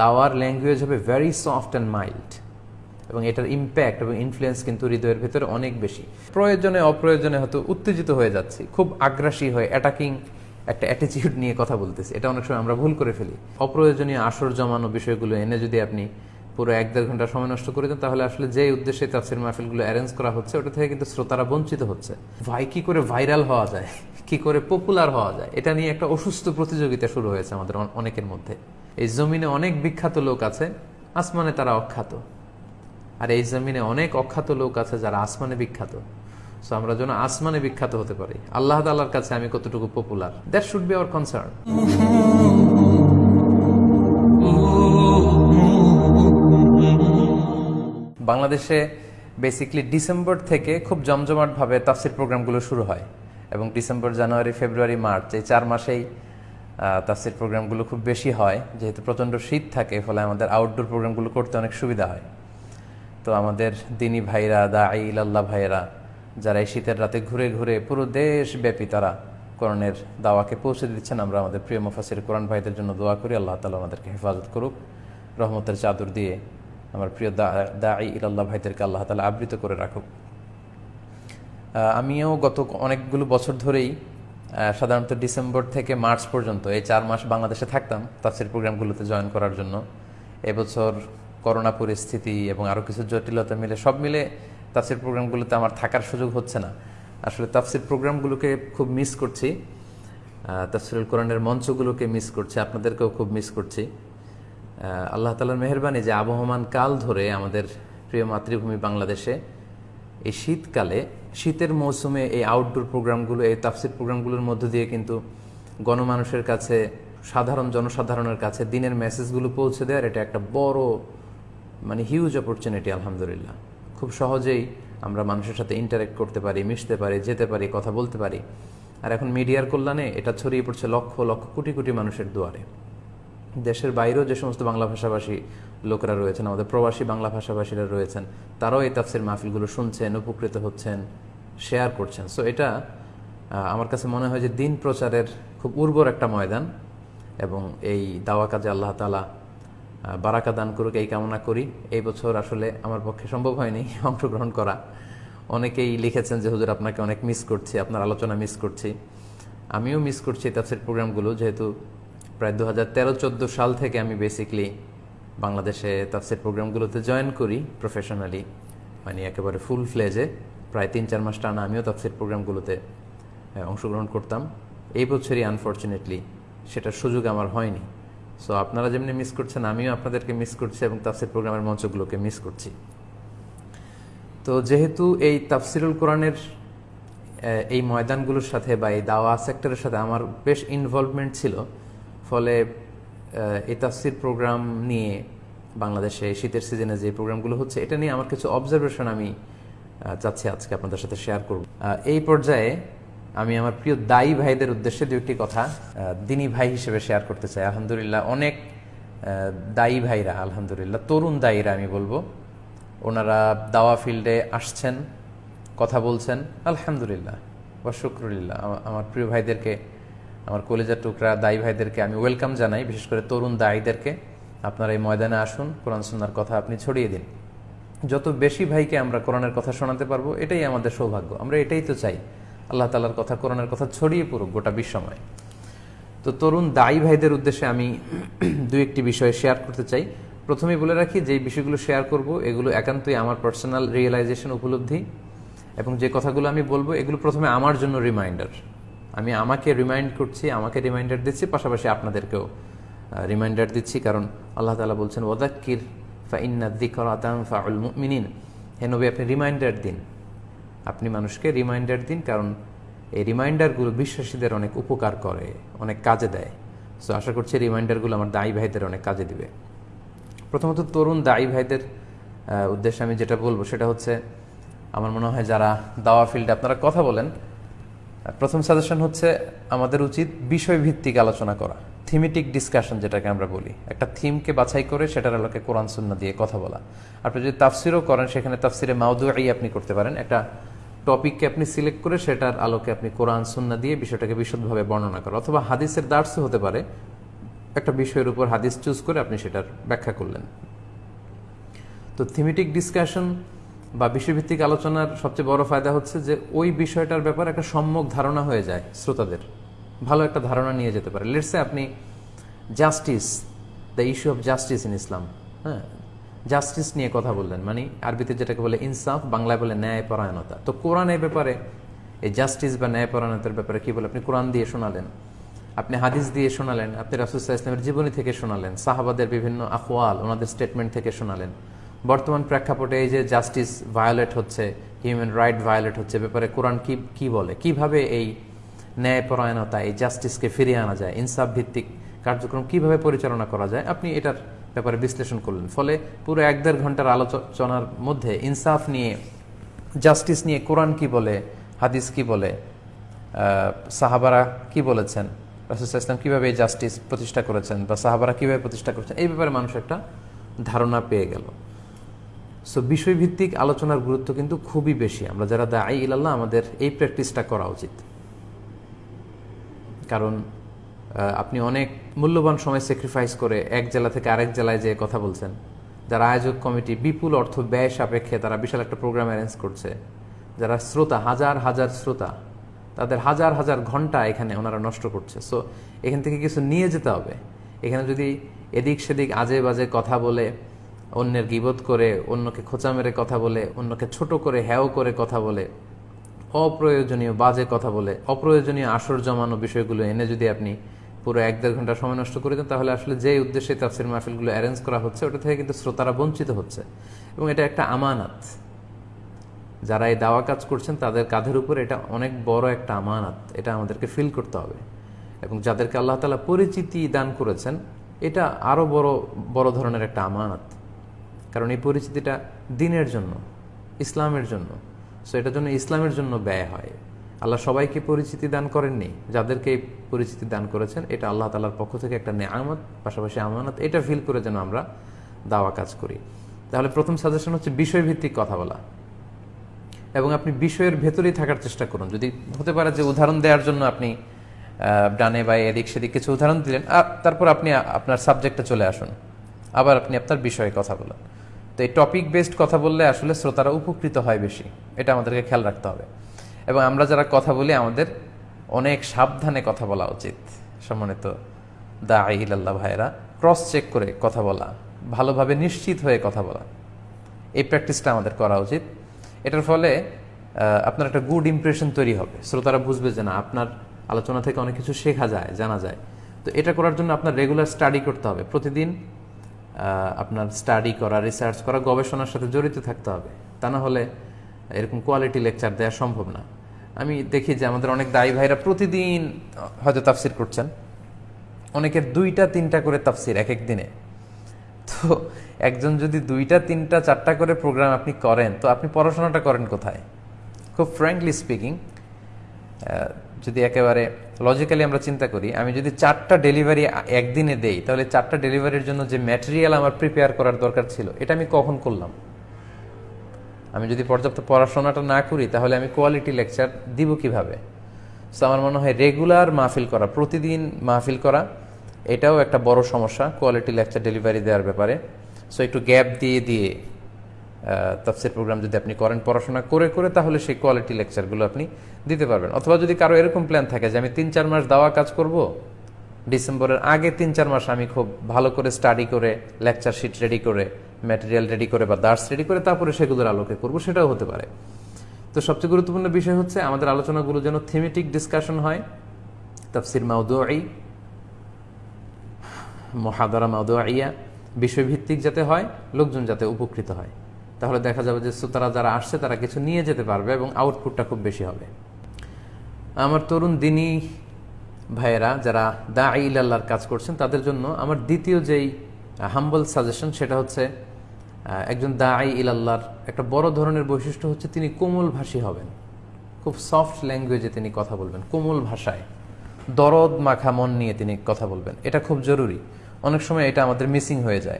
দাওয়ার ল্যাঙ্গুয়েজ হবে very soft and mild এবং এটার ইম্প্যাক্ট এবং ইনফ্লুয়েন্স কিন্তু হৃদয়ের ভেতরে অনেক বেশি। প্রয়োজনে অপ্রয়োজনে হয়তো উত্তেজিত হয়ে যাচ্ছি, খুব আগ্রাসী হয়ে অ্যাটাকিং একটা অ্যাটিটিউড নিয়ে কথা বলতেছি। এটা অনেক সময় আমরা ভুল করে ফেলি। অপ্রয়োজনীয় আসর জমানো বিষয়গুলো এনে যদি আপনি পুরো এক দেড় ঘণ্টা সময় নষ্ট করে দেন, তাহলে আসলে যে উদ্দেশ্যে তাফসির মাহফিলগুলো অ্যারেঞ্জ করা হচ্ছে, ওটা থেকে কিন্তু শ্রোতারা বঞ্চিত হচ্ছে। ভাই, কি করে ভাইরাল হওয়া যায়? কি করে পপুলার হওয়া যায়? এটা নিয়ে একটা অসুস্থ প্রতিযোগিতা শুরু হয়েছে আমাদের অনেকের মধ্যে। এই জমিনে অনেক বিখ্যাত লোক আছে, আসমানে তারা অখ্যাত। আর এই জমিনে অনেক অখ্যাত লোক আছে যারা আসমানে বিখ্যাত। সো আমরা যেন আসমানে বিখ্যাত হতে পারি। আল্লাহ তাল্লাহর কাছে আমি কতটুকু popular that should be our concern বাংলাদেশে বেসিকলি ডিসেম্বর থেকে খুব জমজমাটভাবে তাফসির প্রোগ্রামগুলো শুরু হয়। এবং ডিসেম্বর, জানুয়ারি, ফেব্রুয়ারি, মার্চ এই চার মাসেই তাফসির প্রোগ্রামগুলো খুব বেশি হয়। যেহেতু প্রচণ্ড শীত থাকে, ফলে আমাদের আউটডোর প্রোগ্রামগুলো করতে অনেক সুবিধা হয়। তো আমাদের দিনী ভাইরা দা ইল্লাহ ভাইরা যারা এই শীতের রাতে ঘুরে ঘুরে পুরো দেশব্যাপী তারা কোরআনের দাওয়াকে পৌঁছে দিচ্ছেন, আমরা আমাদের প্রিয় মুফাসির কোরআন ভাইদের জন্য দোয়া করি। আল্লাহ তালা আমাদেরকে হেফাজত করুক, রহমতের চাদর দিয়ে আমার প্রিয় দা দা ইল্লাহ ভাইদেরকে আল্লাহ তালা আবৃত করে রাখুক। আমিও গত অনেকগুলো বছর ধরেই সাধারণত ডিসেম্বর থেকে মার্চ পর্যন্ত, এই চার মাস বাংলাদেশে থাকতাম তাফসির প্রোগ্রামগুলোতে জয়েন করার জন্য। এবছর করোনা পরিস্থিতি এবং আরও কিছু জটিলতা মিলে সব মিলে তাফসির প্রোগ্রামগুলোতে আমার থাকার সুযোগ হচ্ছে না। আসলে তাফসির প্রোগ্রামগুলোকে খুব মিস করছি। তাফসিরুল কোরআনের মঞ্চগুলোকে মিস করছি, আপনাদেরকেও খুব মিস করছি। আল্লাহ তালার মেহরবানি যে আবহমান কাল ধরে আমাদের প্রিয় মাতৃভূমি বাংলাদেশে এই শীতকালে শীতের মৌসুমে এই আউটডোর প্রোগ্রামগুলো এই তাফসির প্রোগ্রামগুলোর মধ্য দিয়ে কিন্তু গণমানুষের কাছে, সাধারণ জনসাধারণের কাছে দিনের মেসেজগুলো পৌঁছে দেওয়ার এটা একটা বড় মানে হিউজ অপরচুনিটি আলহামদুলিল্লাহ। খুব সহজেই আমরা মানুষের সাথে ইন্টারেক্ট করতে পারি, মিশতে পারি, যেতে পারি, কথা বলতে পারি। আর এখন মিডিয়ার কল্যাণে এটা ছড়িয়ে পড়ছে লক্ষ লক্ষ, কোটি কোটি মানুষের দুয়ারে। দেশের বাইরেও যে সমস্ত বাংলা ভাষাভাষী লোকেরা রয়েছেন, আমাদের প্রবাসী বাংলা ভাষাভাষীরা রয়েছেন, তারাও এই তাফসির মাহফিলগুলো শুনছেন, উপকৃত হচ্ছেন শেয়ার করছেন। সো এটা আমার কাছে মনে হয় যে দিন প্রচারের খুব উর্বর একটা ময়দান এবং এই দাওয়া কাজে আল্লাহ তালা বারাকা দান করুক, এই কামনা করি। এই বছর আসলে আমার পক্ষে সম্ভব হয়নি অংশগ্রহণ করা। অনেকেই লিখেছেন যে, হুজুর, আপনাকে অনেক মিস করছি, আপনার আলোচনা মিস করছি। আমিও মিস করছি তাফসির প্রোগ্রামগুলো যেহেতু প্রায় দু হাজার তেরো চোদ্দ সাল থেকে আমি বেসিকলি বাংলাদেশে তাফসির প্রোগ্রামগুলোতে জয়েন করি প্রফেশনালি মানে একেবারে ফুল ফ্লেজে প্রায় তিন চার মাস টানা আমিও তাফসির প্রোগ্রামগুলোতে অংশগ্রহণ করতাম। এই বছরই আনফর্চুনেটলি সেটার সুযোগ আমার হয়নি। সো আপনারা যেমনি মিস করছেন, আমিও আপনাদেরকে মিস করছি এবং তাফসির প্রোগ্রামের মঞ্চগুলোকে মিস করছি। তো যেহেতু এই তাফসিরুল কোরআনের এই ময়দানগুলোর সাথে বা এই দাওয়া সেক্টরের সাথে আমার বেশ ইনভলভমেন্ট ছিল ফলে এই তাফসির প্রোগ্রাম নিয়ে বাংলাদেশে শীতের সিজনে যে প্রোগ্রামগুলো হচ্ছে, এটা নিয়ে আমার কিছু অবজারভেশন আমি চাচ্ছি আজকে আপনাদের সাথে শেয়ার করব। এই পর্যায়ে আমি আমার প্রিয় দায়ী ভাইদের উদ্দেশ্যে দু একটি কথা দিনী ভাই হিসেবে শেয়ার করতে চাই। আলহামদুলিল্লাহ, অনেক দায়ী ভাইরা, আলহামদুলিল্লাহ, তরুণ দায়ীরা আমি বলব। ওনারা দাওয়া ফিল্ডে আসছেন, কথা বলছেন, আলহামদুলিল্লাহ বা শুক্রুলিল্লাহ। আমার প্রিয় ভাইদেরকে আমার কলেজার টুকরা দায়ী ভাইদেরকে আমি ওয়েলকাম জানাই, বিশেষ করে তরুণ দায়ীদেরকে। আপনারা এই ময়দানে আসুন, কোরআন সুন্নার কথা আপনি ছড়িয়ে দিন। যত বেশি ভাইকে আমরা কোরআনের কথা শোনাতে পারব, এটাই আমাদের সৌভাগ্য। আমরা এটাই তো চাই। আল্লাহ তালার কথা, কোরআনের কথা ছড়িয়ে পড়ুক গোটা বিশ্বময়। তো তরুণ দায়ী ভাইদের উদ্দেশ্যে আমি দু একটি বিষয় শেয়ার করতে চাই। প্রথমেই বলে রাখি, যে বিষয়গুলো শেয়ার করব, এগুলো একান্তই আমার পার্সোনাল রিয়েলাইজেশন উপলব্ধি। এবং যে কথাগুলো আমি বলব, এগুলো প্রথমে আমার জন্য রিমাইন্ডার আমি আমাকে রিমাইন্ড করছি, আমাকে রিমাইন্ডার দিচ্ছি, পাশাপাশি আপনাদেরকেও রিমাইন্ডার দিচ্ছি। কারণ আল্লাহ তালা বলছেন ওদাক্কির ফা ইন্না দিকরাতাম ফাউল মুমিনিন। হে নবী, আপনি রিমাইন্ডার দিন। আপনি মানুষকে রিমাইন্ডার দিন, কারণ এই রিমাইন্ডারগুলো বিশ্বাসীদের অনেক উপকার করে, অনেক কাজে দেয়। সো আশা করছি রিমাইন্ডারগুলো আমার দায়ী ভাইদের অনেক কাজে দিবে। প্রথমত তরুণ দায়ী ভাইদের উদ্দেশ্যে আমি যেটা বলব, সেটা হচ্ছে, আমার মনে হয় যারা দাওয়া ফিল্ডে আপনারা কথা বলেন প্রথম সাজেশন হচ্ছে আমাদের উচিত বিষয়ভিত্তিক আলোচনা করা থিমেটিক ডিসকাশন যেটাকে আমরা বলি। একটা থিমকে বাছাই করে সেটার আলোকে কোরআন সুন্না দিয়ে কথা বলা। আপনি যদি তাফসিরও করেন, সেখানে তাফসিরে মাউদুয়াই আপনি করতে পারেন। একটা টপিককে আপনি সিলেক্ট করে সেটার আলোকে আপনি কোরআন সুন্না দিয়ে বিষয়টাকে বিশদভাবে বর্ণনা করা অথবা হাদিসের দার্সও হতে পারে, একটা বিষয়ের উপর হাদিস চুজ করে আপনি সেটার ব্যাখ্যা করলেন। তো থিমেটিক ডিসকাশন বা বিষয়ভিত্তিক আলোচনার সবচেয়ে বড় ফায়দা হচ্ছে যে ওই বিষয়টার ব্যাপারে একটা সম্যক ধারণা হয়ে যায় শ্রোতাদের। ভালো একটা ধারণা নিয়ে যেতে পারে। লেটসে আপনি justice the issue of justice in Islam হ্যাঁ? জাস্টিস নিয়ে কথা বললেন মানে আরবিতে যেটাকে বলে ইনসাফ, বাংলায় বলে ন্যায়পরায়ণতা। তো কোরআন এই ব্যাপারে, এই জাস্টিস বা ন্যায়পরায়ণতার ব্যাপারে কি বলে? আপনি কোরআন দিয়ে শোনালেন, আপনি হাদিস দিয়ে শোনালেন, আপনি রাসুসাহ ইসলামের জীবনী থেকে শোনালেন, সাহাবাদের বিভিন্ন আখওয়াল, ওনাদের স্টেটমেন্ট থেকে শোনালেন। বর্তমান প্রেক্ষাপটে এই যে জাস্টিস ভায়োলেট হচ্ছে, হিউম্যান রাইট ভায়োলেট হচ্ছে ব্যাপারে কোরআন কি কি বলে? কীভাবে এই ন্যায়পরায়ণতা, এই জাস্টিসকে ফিরিয়ে আনা যায়? ইনসাফ ভিত্তিক কার্যক্রম কীভাবে পরিচালনা করা যায়? আপনি এটার ব্যাপারে বিশ্লেষণ করলেন। ফলে পুরো এক দেড় ঘণ্টার আলোচনার মধ্যে ইনসাফ নিয়ে, জাস্টিস নিয়ে কোরআন কি বলে, হাদিস কি বলে সাহাবারা কি বলেছেন রাসুসাহ ইসলাম কীভাবে এই জাস্টিস প্রতিষ্ঠা করেছেন বা সাহাবারা কীভাবে প্রতিষ্ঠা করেছেন, এই ব্যাপারে মানুষ একটা ধারণা পেয়ে গেল। সো বিষয়ভিত্তিক আলোচনার গুরুত্ব কিন্তু খুবই বেশি। আমরা যারা দায়ী ইলাল্লাহ, আমাদের এই প্র্যাকটিসটা করা উচিত। কারণ আপনি অনেক মূল্যবান সময় স্যাক্রিফাইস করে এক জেলা থেকে আরেক জেলায় যে কথা বলছেন। যারা আয়োজক কমিটি, বিপুল অর্থ ব্যয় সাপেক্ষে তারা বিশাল একটা প্রোগ্রাম অ্যারেঞ্জ করছে। যারা শ্রোতা, হাজার হাজার শ্রোতা, তাদের হাজার হাজার ঘণ্টা এখানে ওনারা নষ্ট করছে। সো এখান থেকে কিছু নিয়ে যেতে হবে। এখানে যদি এদিক সেদিক আজে বাজে কথা বলে অন্যের গিবোধ করে, অন্যকে খোঁচা মেরে কথা বলে, অন্যকে ছোট করে হ্যাও করে কথা বলে, অপ্রয়োজনীয় বাজে কথা বলে, অপ্রয়োজনীয় আসর জমানো বিষয়গুলো এনে যদি আপনি পুরো এক দেড় ঘণ্টা সময় নষ্ট করে দেন, তাহলে আসলে যে উদ্দেশ্যে তাফসির মাহফিলগুলো অ্যারেঞ্জ করা হচ্ছে, ওটা থেকে কিন্তু শ্রোতারা বঞ্চিত হচ্ছে। এবং এটা একটা আমানাত। যারা এই দাওয়া কাজ করছেন, তাদের কাঁধের উপর এটা অনেক বড় একটা আমানাত। এটা আমাদেরকে ফিল করতে হবে। এবং যাদেরকে আল্লাহ তালা পরিচিতি দান করেছেন, এটা আরও বড় বড় ধরনের একটা আমানাত। কারণ এই পরিচিতিটা দিনের জন্য, ইসলামের জন্য। সো এটার জন্য ইসলামের জন্য ব্যয় হয়। আল্লাহ সবাইকে পরিচিতি দান করেননি। যাদেরকে পরিচিতি দান করেছেন, এটা আল্লাহ তালার পক্ষ থেকে একটা নেয়ামত, পাশাপাশি আমানত, এটা ফিল করে যেন আমরা দাওয়া কাজ করি। তাহলে প্রথম সাজেশন হচ্ছে বিষয়ভিত্তিক কথা বলা। এবং আপনি বিষয়ের ভেতরেই থাকার চেষ্টা করুন। যদি হতে পারে যে উদাহরণ দেওয়ার জন্য আপনি ডানে বা এদিক সেদিক কিছু উদাহরণ দিলেন আর তারপর আপনি আপনার সাবজেক্টে চলে আসুন। আবার আপনি আপনার বিষয়ে কথা বলেন। তো এই টপিক বেসড কথা বললে আসলে শ্রোতারা উপকৃত হয় বেশি। এটা আমাদেরকে খেয়াল রাখতে হবে। এবং আমরা যারা কথা বলি, আমাদের অনেক সাবধানে কথা বলা উচিত। সম্মানিত দা আহিল্লাহ ভাইয়েরা ক্রস চেক করে কথা বলা। ভালোভাবে নিশ্চিত হয়ে কথা বলা। এই প্র্যাকটিসটা আমাদের করা উচিত। এটার ফলে আপনার একটা গুড ইমপ্রেশন তৈরি হবে। শ্রোতারা বুঝবে যে না, আপনার আলোচনা থেকে অনেক কিছু শেখা যায়, জানা যায়। তো এটা করার জন্য আপনার রেগুলার স্টাডি করতে হবে। প্রতিদিন আপনার স্টাডি করা রিসার্চ করা, গবেষণার সাথে জড়িত থাকতে হবে। তা না হলে এরকম কোয়ালিটি লেকচার দেওয়া সম্ভব না। আমি দেখি যে আমাদের অনেক দায়ী ভাইরা প্রতিদিন হয়তো তাফসির করছেন। অনেকের দুইটা, তিনটা করে তাফসির এক এক দিনে। তো একজন যদি দুইটা, তিনটা, চারটা করে প্রোগ্রাম আপনি করেন, তো আপনি পড়াশোনাটা করেন কোথায়? খুব ফ্র্যাঙ্কলি স্পিকিং যদি একেবারে লজিক্যালি আমরা চিন্তা করি, আমি যদি চারটা ডেলিভারি একদিনে দেই, তাহলে চারটা ডেলিভারির জন্য যে ম্যাটেরিয়াল আমার প্রিপেয়ার করার দরকার ছিল, এটা আমি কখন করলাম? আমি যদি পর্যাপ্ত পড়াশোনাটা না করি, তাহলে আমি কোয়ালিটি লেকচার দিব কীভাবে? সো আমার মনে হয় রেগুলার মাহফিল করা, প্রতিদিন মাহফিল করা, এটাও একটা বড় সমস্যা কোয়ালিটি লেকচার ডেলিভারি দেওয়ার ব্যাপারে। সো একটু গ্যাপ দিয়ে দিয়ে তফসির প্রোগ্রাম যদি আপনি করেন পড়াশোনা করে করে তাহলে সেই কোয়ালিটি লেকচারগুলো আপনি দিতে পারবেন। অথবা যদি কারও এরকম প্ল্যান থাকে যে আমি তিন চার মাস দাওয়া কাজ করব, ডিসেম্বরের আগে তিন চার মাস আমি খুব ভালো করে স্টাডি করে লেকচার শিট রেডি করে ম্যাটেরিয়াল রেডি করে বা দার্স রেডি করে তারপরে সেগুলোর আলোকে করব, সেটাও হতে পারে। তো সবচেয়ে গুরুত্বপূর্ণ বিষয় হচ্ছে আমাদের আলোচনাগুলো যেন থিমেটিক ডিসকাশন হয়। তাফসির মাউদুয়াই মহাদারা মাউদুয়াইয়া বিষয়ভিত্তিক যাতে হয়, লোকজন যাতে উপকৃত হয়। তাহলে দেখা যাবে যে শ্রোতারা যারা আসছে, তারা কিছু নিয়ে যেতে পারবে এবং আউটপুটটা খুব বেশি হবে। আমার তরুণ দিনী ভাইয়েরা যারা দা আল্লাহর কাজ করছেন, তাদের জন্য আমার দ্বিতীয় যেই হাম্বল সাজেশন সেটা হচ্ছে একজন দা আই ইলাল্লাহর একটা বড় ধরনের বৈশিষ্ট্য হচ্ছে তিনি কোমল ভাষী হবেন। খুব সফট ল্যাঙ্গুয়েজে তিনি কথা বলবেন, কোমল ভাষায়। দরদ মাখা মন নিয়ে তিনি কথা বলবেন। এটা খুব জরুরি। অনেক সময় এটা আমাদের মিসিং হয়ে যায়।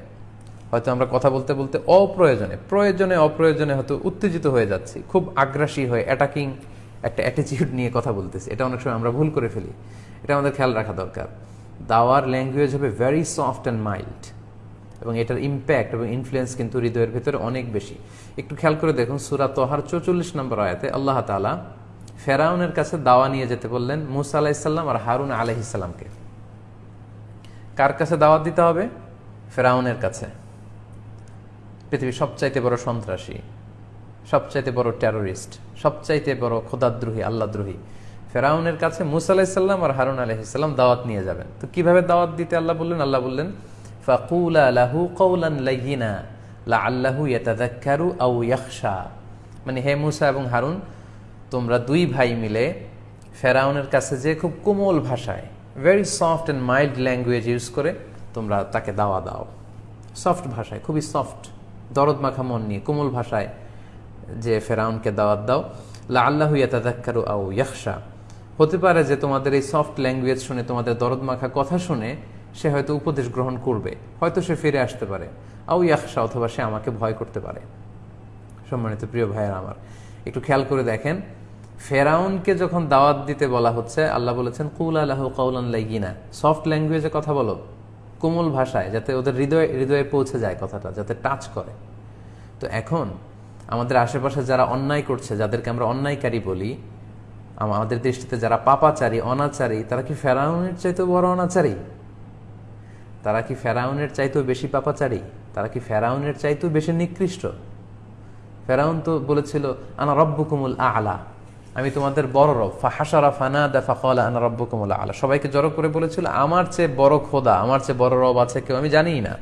হয়তো আমরা কথা বলতে বলতে অপ্রয়োজনে, প্রয়োজনে অপ্রয়োজনে হয়তো উত্তেজিত হয়ে যাচ্ছি, খুব আগ্রাসী হয়ে অ্যাটাকিং একটা অ্যাটিচিউড নিয়ে কথা বলতেছি। এটা অনেক সময় আমরা ভুল করে ফেলি। এটা আমাদের খেয়াল রাখা দরকার। দাওয়ার ল্যাঙ্গুয়েজ হবে ভেরি সফট অ্যান্ড মাইল্ড এবং এটার ইম্প্যাক্ট এবং ইনফ্লুয়েন্স কিন্তু হৃদয়ের ভেতরে অনেক বেশি। একটু খেয়াল করে দেখুন, সুরা তোহার চৌচল্লিশ নম্বর আয়াতে আল্লাহ তালা ফেরাউনের কাছে দাওয়া নিয়ে যেতে বললেন মুসা আলাহিসাল্লাম আর হারুন আলহিসাল্লামকে কার কাছে দাওয়াত দিতে হবে? ফেরাউনের কাছে। পৃথিবীর সবচাইতে বড় সন্ত্রাসী, সবচাইতে বড় টেরোরিস্ট সবচাইতে বড় খোদাদ্রোহী আল্লাদ্রোহী ফেরাউনের কাছে মুসা আলাহিসাল্লাম আর হারুন আলহিসাল্লাম দাওয়াত নিয়ে যাবেন। তো কীভাবে দাওয়াত দিতে আল্লাহ বললেন? আল্লাহ বললেন, ফাকুলা লাহু কৌলান লাইয়িনা লা আল্লাহু ইয়াতাদাক্কারু আউ ইয়াখশা। মানে হে মুসা এবং হারুন, তোমরা দুই ভাই মিলে ফেরাউনের কাছে যে খুব কোমল ভাষায় very soft and mild language use করে তোমরা তাকে দাওয়া দাও। সফট ভাষায়, খুবই সফট দরদ মাখা মন নিয়ে, কোমল ভাষায় যে ফেরাউনকে দাওয়াত দাও লা আল্লাহু ইয়াতাদাক্কারু আউ ইয়াখশা। হতে পারে যে তোমাদের এই সফট ল্যাঙ্গুয়েজ শুনে, তোমাদের দরদ মাখা কথা শুনে সে হয়তো উপদেশ গ্রহণ করবে, হয়তো সে ফিরে আসতে পারে। আউ ইয়াখশা, অথবা সে আমাকে ভয় করতে পারে। সম্মানিত প্রিয় ভাইয়ের আমার, একটু খেয়াল করে দেখেন, ফেরাউনকে যখন দাওয়াত দিতে বলা হচ্ছে, আল্লাহ বলেছেন, কুল আল্লাহ কাউলান লাইগিনা। সফট ল্যাঙ্গুয়েজে কথা বলো। কোমল ভাষায় যাতে ওদের হৃদয়ে হৃদয়ে পৌঁছে যায় কথাটা, যাতে টাচ করে। তো এখন আমাদের আশেপাশে যারা অন্যায় করছে, যাদেরকে আমরা অন্যায়কারী বলি আমাদের দৃষ্টিতে যারা পাপাচারী, অনাচারী, তারা কি ফেরাউনের চাইতেও বড় অনাচারী? তারা কি ফেরাউনের চাইতেও বেশি পাপাচারী? তারা কি ফেরাউনের চাইতেও বেশি নিকৃষ্ট? ফেরাউন তো বলেছিল, আনা রব্বুকুমুল আলা। আমি তোমাদের বড় রব। ফাহাসারা ফানা দা ফাকলা আনা রব্বুকুমুল আলা। সবাইকে জড়ো করে বলেছিল, আমার চেয়ে বড় খোদা, আমার চেয়ে বড় রব আছে কেউ? আমি জানিই না।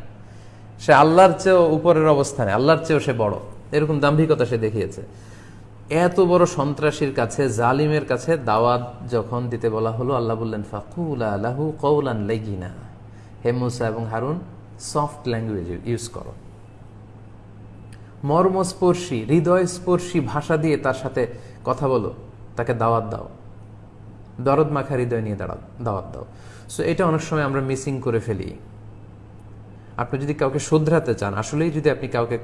সে আল্লাহর চেয়েও উপরের অবস্থানে, আল্লাহর চেয়েও সে বড়। এরকম দাম্ভিকতা সে দেখিয়েছে। এত বড় সন্ত্রাসীর কাছে, জালিমের কাছে দাওয়াত যখন দিতে বলা হলো, আল্লাহ বললেন, ফাকুলা লাহু কৌলান লেগিনা হে মুসা এবং হারুন, সফট ল্যাঙ্গুয়েজ ইউজ করো। মর্মস্পর্শী, হৃদয়স্পর্শী ভাষা দিয়ে তার সাথে কথা বলো, তাকে দাওয়াত দাও। দরদ মাখা হৃদয় নিয়ে দাঁড়া দাওয়াত দাও। সো এটা অনেক সময় আমরা মিসিং করে ফেলি। আপনি যদি কাউকে শুধরাতে চান, আসলেই যদি আপনি কাউকে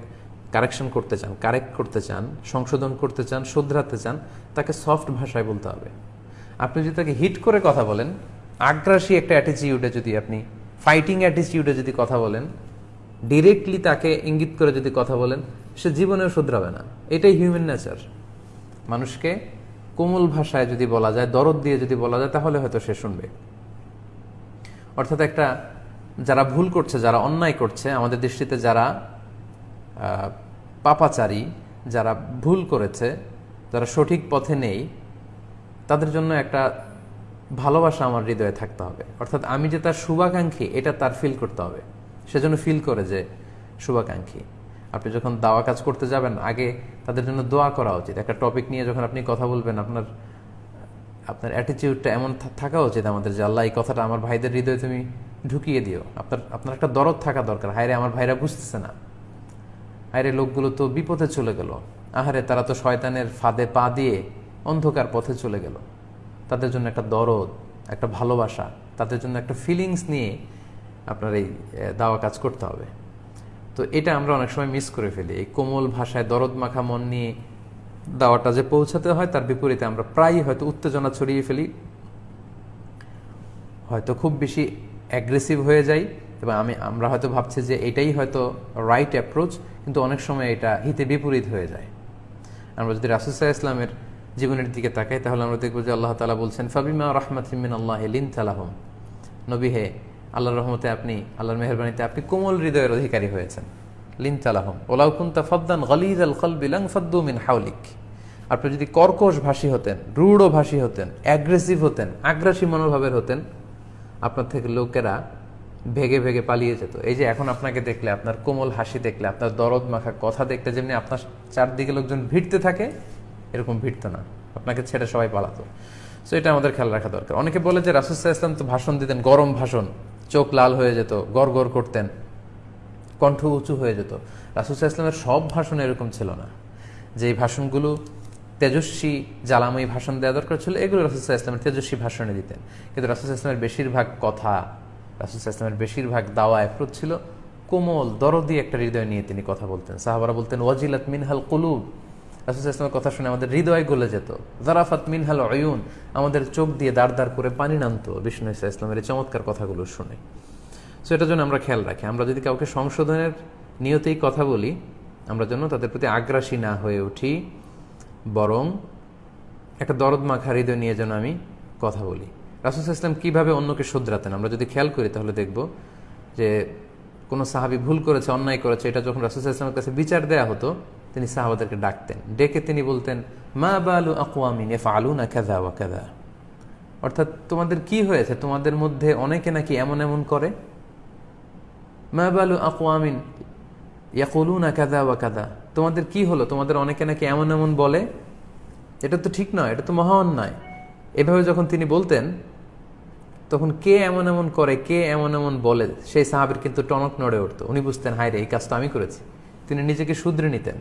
কারেকশন করতে চান কারেক্ট করতে চান, সংশোধন করতে চান, শুধরাতে চান, তাকে সফট ভাষায় বলতে হবে। আপনি যদি তাকে হিট করে কথা বলেন, আগ্রাসী একটা অ্যাটিচিউডে যদি আপনি ফাইটিং অ্যাটিচিউডে যদি কথা বলেন ডিরেক্টলি তাকে ইঙ্গিত করে যদি কথা বলেন, সে জীবনেও শুধরাবে না। এটাই হিউম্যান নেচার মানুষকে কোমল ভাষায় যদি বলা যায়, দরদ দিয়ে যদি বলা যায়, তাহলে হয়তো সে শুনবে। অর্থাৎ একটা যারা ভুল করছে, যারা অন্যায় করছে, আমাদের দৃষ্টিতে যারা পাপাচারী, যারা ভুল করেছে, যারা সঠিক পথে নেই, তাদের জন্য একটা ভালোবাসা আমার হৃদয়ে থাকতে হবে। অর্থাৎ আমি যে তার শুভাকাঙ্ক্ষী, এটা তার ফিল করতে হবে। সেজন্য ফিল করে যে শুভাকাঙ্ক্ষী। আপনি যখন দাওয়া কাজ করতে যাবেন, আগে তাদের জন্য দোয়া করা উচিত। একটা টপিক নিয়ে যখন আপনি কথা বলবেন, আপনার আপনার অ্যাটিটিউডটা এমন থাকা উচিত আমাদের যে, আল্লাহ, এই কথাটা আমার ভাইদের হৃদয়ে তুমি ঢুকিয়ে দিও। আপনার আপনার একটা দরদ থাকা দরকার। হায়রে, আমার ভাইরা বুঝতেছে না। হায়রে, লোকগুলো তো বিপথে চলে গেল। আহারে, তারা তো শয়তানের ফাঁদে পা দিয়ে অন্ধকার পথে চলে গেল। তাদের জন্য একটা দরদ, একটা ভালোবাসা, তাদের জন্য একটা ফিলিংস নিয়ে আপনার এই দাওয়া কাজ করতে হবে। তো এটা আমরা অনেক সময় মিস করে ফেলি। এই কোমল ভাষায় দরদ মাখা মন নিয়ে দাওয়াটা যে পৌঁছাতে হয়, তার বিপরীতে আমরা প্রায়ই হয়তো উত্তেজনা ছড়িয়ে ফেলি। হয়তো খুব বেশি অ্যাগ্রেসিভ হয়ে যাই এবং আমি, আমরা হয়তো ভাবছি যে এটাই হয়তো রাইট অ্যাপ্রোচ কিন্তু অনেক সময় এটা হিতে বিপরীত হয়ে যায়। আমরা যদি রাসুসাহ ইসলামের জীবনের দিকে তাকাই, তাহলে আমরা দেখব যে আল্লাহ তালা বলছেন, ফাবিমা রহমাতিমিন আল্লাহ লিন তালাহম নবী হে আল্লাহর রহমতে আপনি, আল্লাহর মেহরবানিতে আপনি কোমল হৃদয়ের অধিকারী হয়েছেন। লিন তালাহম ওলাউকুন্তা ফদ্দান গলিদ আল কল বিলাং ফদ্দু মিন হাউলিক আপনি যদি কর্কশ ভাষী হতেন, রূঢ় ভাষী হতেন অ্যাগ্রেসিভ হতেন, আগ্রাসী মনোভাবের হতেন, আপনার থেকে লোকেরা ভেগে ভেগে পালিয়ে যেত। এই যে এখন আপনাকে দেখলে, আপনার কোমল হাসি দেখলে, আপনার দরদ মাখা কথা দেখলে, যেমনি আপনার চারদিকে লোকজন ভিড়তে থাকে, এরকম ভিড়তো না। আপনাকে ছেড়ে সবাই পালাতো। সো এটা আমাদের খেয়াল রাখা দরকার। অনেকে বলে যে রাসুসাহ ইসলাম তো ভাষণ দিতেন, গরম ভাষণ। চোখ লাল হয়ে যেত, গড় করতেন, কণ্ঠ উঁচু হয়ে যেত। রাসুসাহ ইসলামের সব ভাষণ এরকম ছিল না। যে ভাষণগুলো তেজস্বী, জ্বালাময়ী ভাষণ দেওয়া দরকার ছিল, এগুলো রাসুসাহ ইসলামের তেজস্বী ভাষণে দিতেন। কিন্তু রাসুসাহ ইসলামের বেশিরভাগ কথা রাসুসাহ ইসলামের বেশিরভাগ দাওয়া অ্যাপ্রোচ ছিল, কোমল, দরদি একটা হৃদয় নিয়ে তিনি কথা বলতেন। সাহাবারা বলতেন, ওয়াজিলাত মিনহাল কুলুব। রাসুল ইসলামের কথা শুনে আমাদের হৃদয় গলে যেত। জারাফাত মিনহাল অয়ুন আমাদের চোখ দিয়ে দাঁড় দাঁড় করে পানি নামতো বিষ্ণু ইসা ইসলামের এই চমৎকার কথাগুলো শুনে। সো এটার জন্য আমরা খেয়াল রাখি, আমরা যদি কাউকে সংশোধনের নিয়তেই কথা বলি, আমরা যেন তাদের প্রতি আগ্রাসী না হয়ে উঠি, বরং একটা দরদ মাখা হৃদয় নিয়ে যেন আমি কথা বলি। রাসুল ইসলাম কীভাবে অন্যকে শুধরাতেন? আমরা যদি খেয়াল করি তাহলে দেখব যে কোনো সাহাবি ভুল করেছে, অন্যায় করেছে, এটা যখন রাসুল ইসলামের কাছে বিচার দেয়া হতো তিনি সাহাবাদেরকে ডাকতেন। ডেকে তিনি বলতেন, মা বালু আকুয়ামিন এফ আলু না কাদা ওয়া কাদা অর্থাৎ তোমাদের কি হয়েছে? তোমাদের মধ্যে অনেকে নাকি এমন এমন করে? মা বালু আকুয়ামিন ইয়াকুলু না কাদা ওয়া কাদা তোমাদের কি হলো? তোমাদের অনেকে নাকি এমন এমন বলে? এটা তো ঠিক নয়, এটা তো মহা অন্যায় এভাবে যখন তিনি বলতেন, তখন কে এমন এমন করে, কে এমন এমন বলে? সেই সাহাবের কিন্তু টনক নড়ে উঠতো। উনি বুঝতেন হায় রে এই কাজটা আমি করেছি। তিনি নিজেকে শুধরে নিতেন।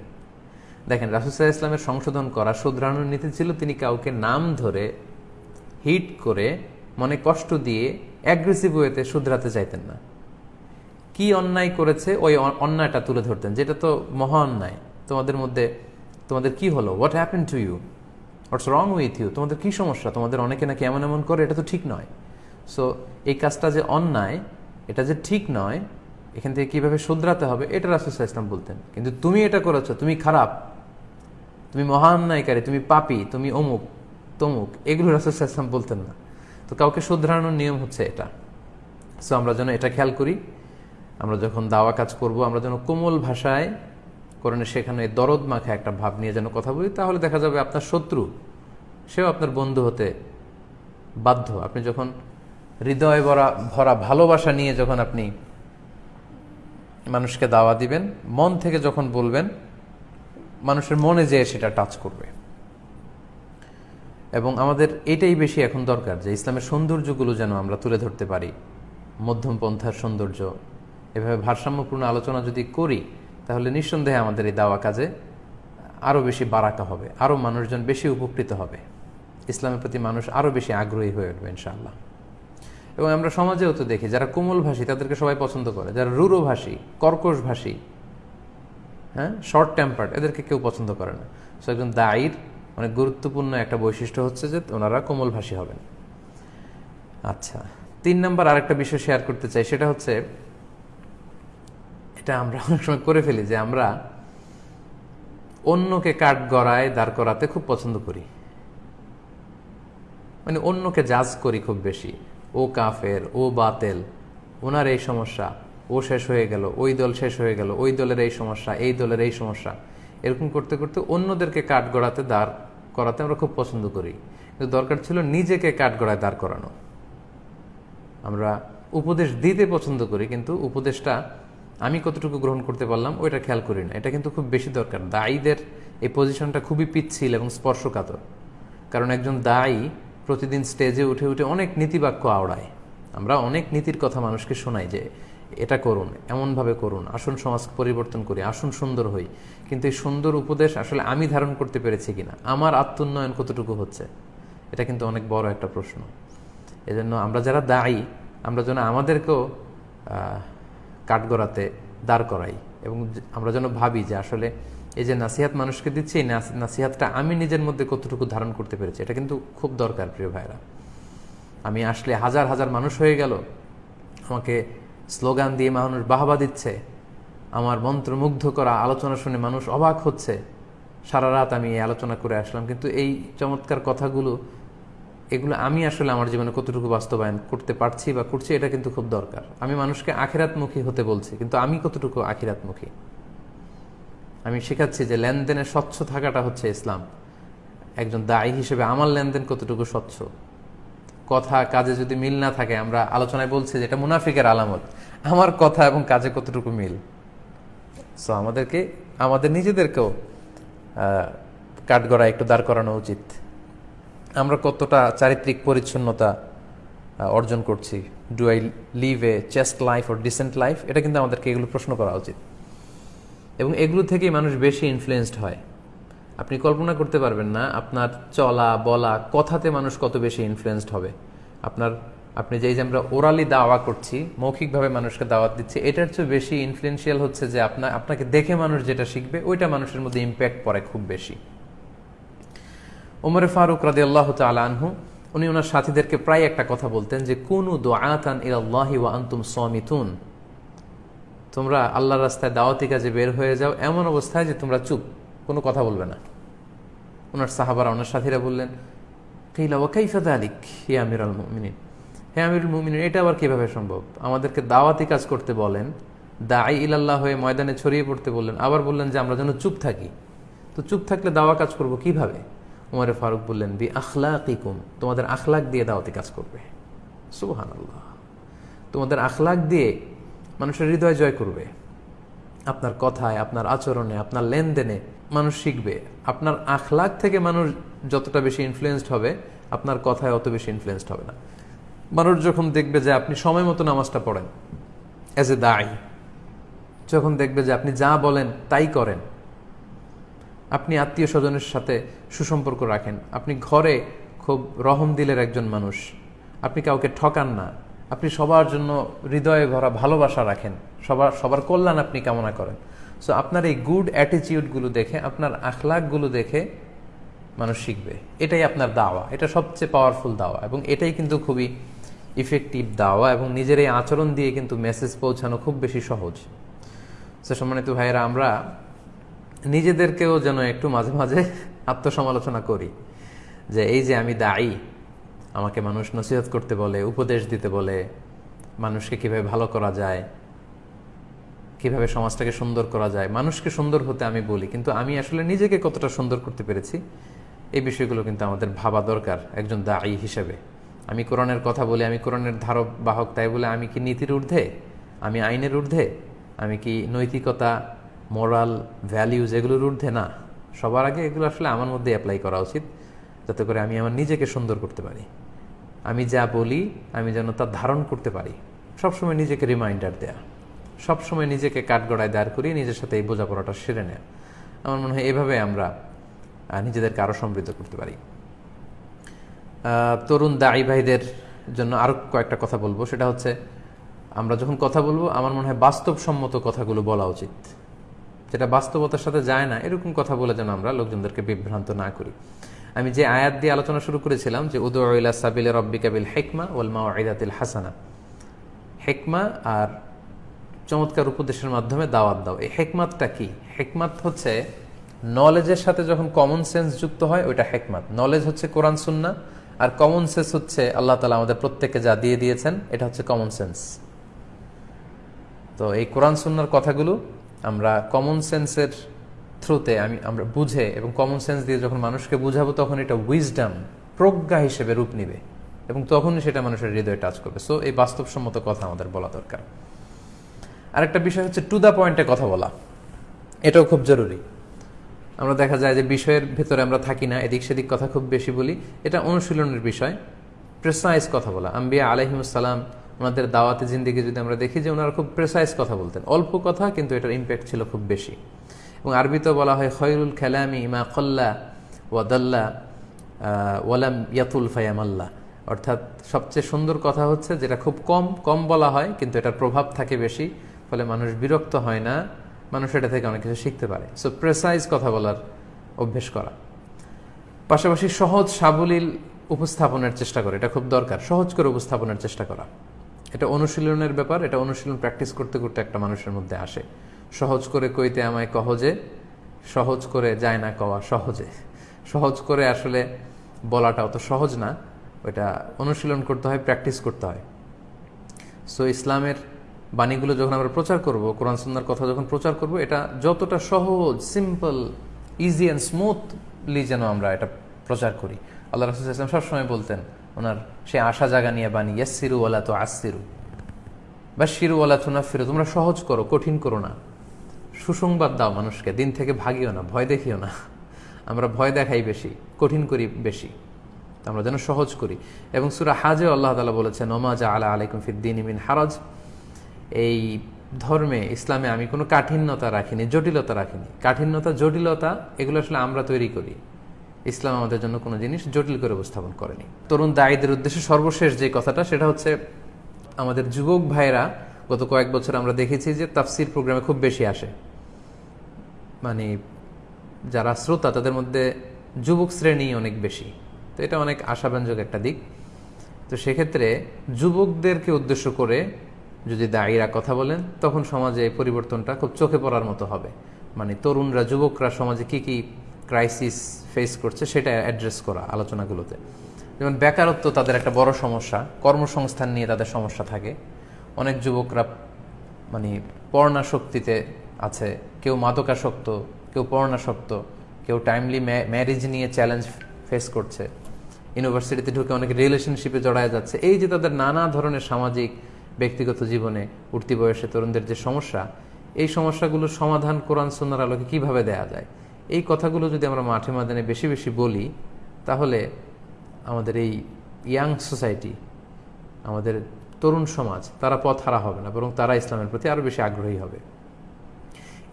দেখেন রাসুসাহ ইসলামের সংশোধন করা, শুধরানোর নীতি ছিল তিনি কাউকে নাম ধরে হিট করে মনে কষ্ট দিয়ে অ্যাগ্রেসিভ ওয়েতে শুধরাতে চাইতেন না। কি অন্যায় করেছে ওই অন্যায়টা তুলে ধরতেন, যেটা তো মহা অন্যায়। তোমাদের মধ্যে, তোমাদের কি হলো? What happen to you what's wrong with you তোমাদের কি সমস্যা? তোমাদের অনেকে নাকি এমন এমন করে, এটা তো ঠিক নয়। সো এই কাজটা যে অন্যায়, এটা যে ঠিক নয়, এখান থেকে কীভাবে শুধরাতে হবে, এটা রাসুসাহ ইসলাম বলতেন। কিন্তু তুমি এটা করেছ, তুমি খারাপ। তুমি মহা অন্যায়কারী তুমি পাপি, তুমি অমুক, তমুক, এগুলো রাসুসাহ ইসলাম বলতেন না। তো কাউকে শুধরানোর নিয়ম হচ্ছে এটা। সো আমরা যেন এটা খেয়াল করি, আমরা যখন দাওয়া কাজ করব, আমরা যেন কোমল ভাষায় কোরআনে সেখানে দরদ মাখা একটা ভাব নিয়ে যেন কথা বলি, তাহলে দেখা যাবে আপনার শত্রু, সেও আপনার বন্ধু হতে বাধ্য। আপনি যখন হৃদয় ভরা ভরা ভালোবাসা নিয়ে যখন আপনি মানুষকে দাওয়া দিবেন, মন থেকে যখন বলবেন মানুষের মনে যেয়ে সেটা টাচ করবে। এবং আমাদের এটাই বেশি এখন দরকার যে ইসলামের সৌন্দর্যগুলো যেন আমরা তুলে ধরতে পারি। মধ্যম পন্থার সৌন্দর্য, এভাবে ভারসাম্যপূর্ণ আলোচনা যদি করি, তাহলে নিঃসন্দেহে আমাদের এই দাওয়া কাজে আরও বেশি বারাকা হবে আরও মানুষজন বেশি উপকৃত হবে। ইসলামের প্রতি মানুষ আরও বেশি আগ্রহী হয়ে উঠবে ইনশাআল্লাহ। এবং আমরা সমাজেও তো দেখি, যারা কোমলভাষী, তাদেরকে সবাই পছন্দ করে। যারা রুরো ভাষী কর্কশ ভাষী হ্যাঁ? শর্ট টেম্পার্ড এদেরকে কেউ পছন্দ করে না। সো একজন দায়ীর অনেক গুরুত্বপূর্ণ একটা বৈশিষ্ট্য হচ্ছে যে ওনারা কোমল ভাষী হবেন। আচ্ছা তিন নম্বর আরেকটা বিষয় শেয়ার করতে চাই, সেটা হচ্ছে এটা আমরা অনেক সময় করে ফেলি যে আমরা অন্যকে কাঠ গড়ায় দাঁড় করাতে খুব পছন্দ করি। মানে অন্যকে জাজ করি খুব বেশি। ও কাফের, ও বাতেল, ওনার এই সমস্যা। ও শেষ হয়ে গেল, ওই দল শেষ হয়ে গেল, ওই দলের এই সমস্যা, এই দলের এই সমস্যা। এরকম করতে করতে অন্যদেরকে কাঠ গড়াতে দাঁড় করাতে আমরা খুব পছন্দ করি। কিন্তু দরকার ছিল নিজেকে কাঠ গড়ায় দাঁড় করানো। আমরা উপদেশ দিতে পছন্দ করি, কিন্তু উপদেশটা আমি কতটুকু গ্রহণ করতে পারলাম ওইটা খেয়াল করি না। এটা কিন্তু খুব বেশি দরকার। দায়ীদের এই পজিশনটা খুবই পিচ্ছিল এবং স্পর্শকাতর। কারণ একজন দায়ী প্রতিদিন স্টেজে উঠে উঠে অনেক নীতিবাক্য আওড়ায়। আমরা অনেক নীতির কথা মানুষকে শোনাই যে এটা করুন, এমনভাবে করুন, আসুন সমাজ পরিবর্তন করি, আসুন সুন্দর হই। কিন্তু এই সুন্দর উপদেশ আসলে আমি ধারণ করতে পেরেছি কিনা? আমার আত্মোন্নয়ন কতটুকু হচ্ছে? এটা কিন্তু অনেক বড় একটা প্রশ্ন। এজন্য আমরা যারা দায়ী, আমরা যেন আমাদেরকেও কাঠগড়াতে দাঁড় করাই এবং আমরা যেন ভাবি যে আসলে এই যে নাসিহাত মানুষকে দিচ্ছি এই নাসিহাতটা আমি নিজের মধ্যে কতটুকু ধারণ করতে পেরেছি, এটা কিন্তু খুব দরকার, প্রিয় ভাইরা আমি আসলে হাজার হাজার মানুষ হয়ে গেল, আমাকে স্লোগান দিয়ে মানুষ বাহবা দিচ্ছে। আমার মন্ত্রমুগ্ধ করা আলোচনা শুনে মানুষ অবাক হচ্ছে। সারা রাত আমি এই আলোচনা করে আসলাম, কিন্তু এই চমৎকার কথাগুলো, এগুলো আমি আসলে আমার জীবনে কতটুকু বাস্তবায়ন করতে পারছি বা করছি, এটা কিন্তু খুব দরকার। আমি মানুষকে আখিরাতমুখী হতে বলছি, কিন্তু আমি কতটুকু আখিরাতমুখী? আমি শেখাচ্ছি যে লেনদেনে স্বচ্ছ থাকাটা হচ্ছে ইসলাম। একজন দায়ী হিসেবে আমার লেনদেন কতটুকু স্বচ্ছ? কথা, কাজে যদি মিল না থাকে, আমরা আলোচনায় বলছি যে এটা মুনাফিকের আলামত। আমার কথা এবং কাজে কতটুকু মিল? সো আমাদেরকে, আমাদের নিজেদেরকেও কাঠগড়া একটু দাঁড় করানো উচিত। আমরা কতটা চারিত্রিক পরিচ্ছন্নতা অর্জন করছি। Do I live a chaste life or decent life এটা কিন্তু আমাদেরকে এগুলো প্রশ্ন করা উচিত। এবং এগুলো থেকেই মানুষ বেশি ইনফ্লুয়েসড হয়। আপনি কল্পনা করতে পারবেন না আপনার চলা, বলা, কথাতে মানুষ কত বেশি ইনফ্লুয়েসড হবে। আপনার, আপনি যে এই যে আমরা ওরালি দাওয়া করছি, মৌখিকভাবে মানুষকে দাওয়াত দিচ্ছি, এটার চেয়ে বেশি ইনফ্লুয়েন্সিয়াল হচ্ছে যে আপনার আপনাকে দেখে মানুষ যেটা শিখবে, ওইটা মানুষের মধ্যে ইম্প্যাক্ট পড়ে খুব বেশি। ওমরে ফারুক রাদি আল্লাহ আনহু, উনি ওনার সাথীদেরকে প্রায় একটা কথা বলতেন যে, কোন দোয়াতান ইলাল্লাহি ওয়া আনতুম সমিতুন। তোমরা আল্লাহর রাস্তায় দাওয়াতি কাজে বের হয়ে যাও, এমন অবস্থায় যে তোমরা চুপ। কোনো কথা বলবে না। ওনার সাহাবারা, ওনার সাথীরা বললেন, কিলা ওয়াকাইফা আলিক হে আমির আল মুমিনিন? হে আমিরুল মুমিনিন, এটা আবার কীভাবে সম্ভব? আমাদেরকে দাওয়াতি কাজ করতে বলেন দাই ইলাল্লাহ হয়ে ময়দানে ছড়িয়ে পড়তে বললেন, আবার বললেন যে আমরা যেন চুপ থাকি। তো চুপ থাকলে দাওয়া কাজ করব কীভাবে? উমারে ফারুক বললেন, বি আখলাকিকুম, তোমাদের আখলাক দিয়ে দাওয়াতি কাজ করবে। সুহান আল্লাহ তোমাদের আখলাক দিয়ে মানুষের হৃদয় জয় করবে। আপনার কথায়, আপনার আচরণে, আপনার লেনদেনে মানুষ শিখবে, আপনার আখলাক থেকে মানুষ যতটা বেশি ইনফ্লুয়েসড হবে, আপনার কথায় অত বেশি ইনফ্লুয়েসড হবে না। মানুষ যখন দেখবে যে আপনি সময় মতো নামাজটা পড়েন অ্যাজ এ দায় যখন দেখবে যে আপনি যা বলেন তাই করেন, আপনি আত্মীয় স্বজনের সাথে সুসম্পর্ক রাখেন, আপনি ঘরে খুব রহম দিলের একজন মানুষ, আপনি কাউকে ঠকান না, আপনি সবার জন্য হৃদয়ে ভরা ভালোবাসা রাখেন, সবার সবার কল্যাণ আপনি কামনা করেন। সো আপনার এই গুড অ্যাটিচিউডগুলো দেখে, আপনার আখলাকগুলো দেখে মানুষ শিখবে। এটাই আপনার দাওয়া। এটা সবচেয়ে পাওয়ারফুল দাওয়া এবং এটাই কিন্তু খুবই ইফেক্টিভ দাওয়া এবং নিজের এই আচরণ দিয়ে কিন্তু মেসেজ পৌঁছানো খুব বেশি সহজ। সে সম্মানিত ভাইয়েরা, আমরা নিজেদেরকেও যেন একটু মাঝে মাঝে আত্মসমালোচনা করি যে, এই যে আমি দায়ী, আমাকে মানুষ নসিহত করতে বলে, উপদেশ দিতে বলে, মানুষকে কীভাবে ভালো করা যায় কীভাবে সমাজটাকে সুন্দর করা যায়, মানুষকে সুন্দর হতে আমি বলি, কিন্তু আমি আসলে নিজেকে কতটা সুন্দর করতে পেরেছি, এই বিষয়গুলো কিন্তু আমাদের ভাবা দরকার একজন দায়ী হিসেবে। আমি কোরআনের কথা বলি, আমি কোরআনের ধারক বাহক, তাই বলে আমি কি নীতির ঊর্ধ্বে, আমি আইনের ঊর্ধ্বে, আমি কি নৈতিকতা, মোরাল ভ্যালিউজ এগুলোর ঊর্ধ্বে? না, সবার আগে এগুলো আসলে আমার মধ্যে অ্যাপ্লাই করা উচিত, যাতে করে আমি আমার নিজেকে সুন্দর করতে পারি। আমি যা বলি, আমি যেন তা ধারণ করতে পারি। সবসময় নিজেকে রিমাইন্ডার দেয়া। সবসময় নিজেকে কাঠগড়ায় দাঁড় করিয়ে নিজের সাথে এই বোঝাপড়াটা সেরে নেয়া। আমার মনে হয় এভাবে আমরা নিজেদেরকে আরও সমৃদ্ধ করতে পারি। তরুণ দায়ী ভাইদের জন্য আরও কয়েকটা কথা বলব। সেটা হচ্ছে, আমরা যখন কথা বলব, আমার মনে হয় বাস্তবসম্মত কথাগুলো বলা উচিত। যেটা বাস্তবতার সাথে যায় না, এরকম কথা বলে যেন আমরা লোকজনদেরকে বিভ্রান্ত না করি। আমি যে আয়াত দিয়ে আলোচনা শুরু করেছিলাম যে উদুল্লা সাবিল রব্বি কাবিল হেকমা ওলমা আইদাতিল হাসানা। হেকমা আর চমৎকার উপদেশের মাধ্যমে দাওয়াত দাও। এই হেকমাতটা কি? হেকমাত হচ্ছে নলেজের সাথে যখন কমন সেন্স যুক্ত হয়, ওইটা হেকমাত। নলেজ হচ্ছে কোরআন, সুন্না, আর কমন সেন্স হচ্ছে আল্লাহ তালা আমাদের প্রত্যেককে যা দিয়ে দিয়েছেন, এটা হচ্ছে কমন সেন্স তো এই কোরআন, সুন্নার কথাগুলো আমরা কমন সেন্সের থ্রুতে আমি, আমরা বুঝে এবং কমন সেন্স দিয়ে যখন মানুষকে বুঝাবো, তখন এটা উইজডাম প্রজ্ঞা হিসেবে রূপ নিবে এবং তখনই সেটা মানুষের হৃদয়ে টাচ করবে। সো এই বাস্তবসম্মত কথা আমাদের বলা দরকার। আরেকটা বিষয় হচ্ছে টু দ্য পয়েন্টে কথা বলা। এটাও খুব জরুরি। আমরা দেখা যায় যে বিষয়ের ভেতরে আমরা থাকি না, এদিক সেদিক কথা খুব বেশি বলি। এটা অনুশীলনের বিষয়। প্রেসাইজ কথা বলা। আম্বিয়া আলহিমসালাম ওনাদের দাওয়াতে জিন্দিগি যদি আমরা দেখি যে ওনারা খুব প্রেসাইজ কথা বলতেন। অল্প কথা, কিন্তু এটার ইম্প্যাক্ট ছিল খুব বেশি। এবং আরবিতেও বলা হয় খয়রুল খেলামি ইমা কল্লা ওয়াদাল্লা ওয়ালাম ইয়াতুল ফায়ামাল্লা। অর্থাৎ সবচেয়ে সুন্দর কথা হচ্ছে যেটা খুব কম কম বলা হয়, কিন্তু এটার প্রভাব থাকে বেশি। ফলে মানুষ বিরক্ত হয় না, মানুষ এটা থেকে অনেক কিছু শিখতে পারে। সো প্রেসাইজ কথা বলার অভ্যেস করা। পাশাপাশি সহজ সাবলীল উপস্থাপনের চেষ্টা করে, এটা খুব দরকার। সহজ করে উপস্থাপনের চেষ্টা করা। এটা অনুশীলনের ব্যাপার, এটা অনুশীলন প্র্যাকটিস করতে করতে একটা মানুষের মধ্যে আসে। সহজ করে কইতে আমায় কহজে সহজ করে যায় না কওয়া সহজে। সহজ করে আসলে বলাটা অত সহজ না, ওইটা অনুশীলন করতে হয় প্র্যাকটিস করতে হয়। সো ইসলামের বাণীগুলো যখন আমরা প্রচার করব, কোরআন সুন্নার কথা যখন প্রচার করব, এটা যতটা সহজ সিম্পল ইজি অ্যান্ড স্মুথলি যেন আমরা এটা প্রচার করি। আল্লাহ রসুল ইসলাম সবসময় বলতেন, ওনার সে আশা জাগা নিয়ে বাণী ইয়াসিরু ওয়ালা তো আসিরু বা শিরু তো না ফিরু তোমরা সহজ করো, কঠিন করো না। সুসংবাদ দাও মানুষকে, দিন থেকে ভাগিও না, ভয় দেখিও না। আমরা ভয় দেখাই বেশি, কঠিন করি বেশি। আমরা যেন সহজ করি। এবং সুরা হাজে আল্লাহ তালা বলেছেন ওমাজা আলা আলাইকুম ফিদ্দিন ইমিন হারাজ। এই ধর্মে, ইসলামে আমি কোনো কাঠিন্যতা রাখিনি, জটিলতা রাখিনি। কাঠিন্যতা, জটিলতা, এগুলো আসলে আমরা তৈরি করি। ইসলাম আমাদের জন্য কোনো জিনিস জটিল করে উপস্থাপন করেনি। তরুণ দায়ীদের উদ্দেশ্যে সর্বশেষ যে কথাটা, সেটা হচ্ছে আমাদের যুবক ভাইরা গত কয়েক বছর আমরা দেখেছি যে তাফসির প্রোগ্রামে খুব বেশি আসে। মানে যারা শ্রোতা, তাদের মধ্যে যুবক শ্রেণি অনেক বেশি। তো এটা অনেক আশাব্যঞ্জক একটা দিক। তো সেক্ষেত্রে যুবকদেরকে উদ্দেশ্য করে যদি দায়ীরা কথা বলেন, তখন সমাজে এই পরিবর্তনটা খুব চোখে পড়ার মতো হবে। মানে তরুণরা, যুবকরা সমাজে কি কি ক্রাইসিস ফেস করছে সেটা অ্যাড্রেস করা আলোচনাগুলোতে। যেমন বেকারত্ব তাদের একটা বড় সমস্যা, কর্মসংস্থান নিয়ে তাদের সমস্যা থাকে। অনেক যুবকরা মানে পর্ণাশক্তিতে আছে। কেউ মাদকাসক্ত, কেউ পর্ণাসক্ত, কেউ টাইমলি ম্যারেজ নিয়ে চ্যালেঞ্জ ফেস করছে। ইউনিভার্সিটিতে ঢুকে অনেক রিলেশনশিপে জড়ায় যাচ্ছে। এই যে তাদের নানা ধরনের সামাজিক ব্যক্তিগত জীবনে উঠতি বয়সে তরুণদের যে সমস্যা, এই সমস্যাগুলোর সমাধান কোরআন সুন্নার আলোকে কীভাবে দেয়া যায়? এই কথাগুলো যদি আমরা মাঠে ময়দানে বেশি বেশি বলি, তাহলে আমাদের এই ইয়াং সোসাইটি, আমাদের তরুণ সমাজ, তারা পথ হারা হবে না, বরং তারা ইসলামের প্রতি আরও বেশি আগ্রহী হবে।